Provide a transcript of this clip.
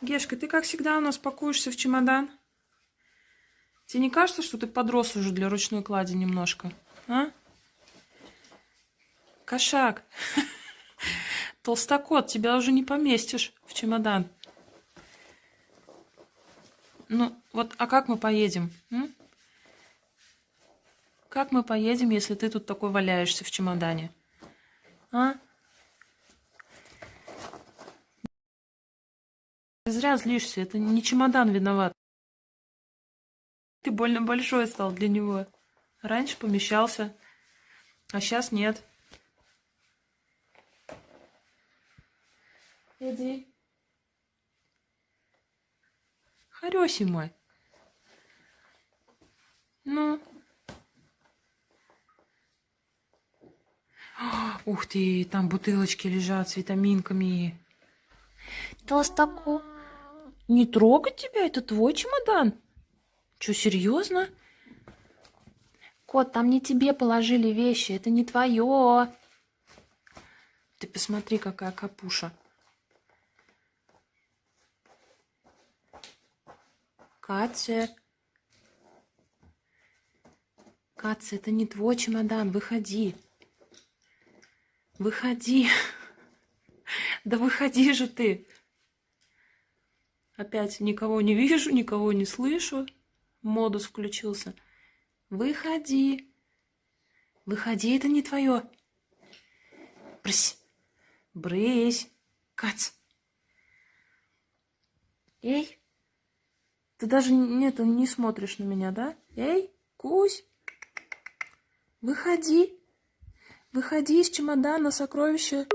Гешка, ты как всегда у нас пакуешься в чемодан? Тебе не кажется, что ты подрос уже для ручной клади немножко? А? Кошак. Толстокот, тебя уже не поместишь в чемодан. Ну, вот, а как мы поедем? М? Как мы поедем, если ты тут такой валяешься в чемодане? А? Ты зря злишься, это не чемодан виноват. Ты больно большой стал для него. Раньше помещался, а сейчас нет. Иди. Хорёсий мой. Ну. Ух ты, там бутылочки лежат с витаминками. Толстаку. Не трогать тебя, это твой чемодан. Че, серьезно? Кот, там не тебе положили вещи, это не твое. Ты посмотри, какая капуша. Катя. Катя, это не твой чемодан, выходи. Выходи. Да выходи же ты. Опять никого не вижу, никого не слышу. Модус включился. Выходи. Выходи, это не твое. Брысь. Брысь. Кать. Эй. Ты даже нет, не смотришь на меня, да? Эй, Кусь. Выходи. Выходи из чемодана, сокровища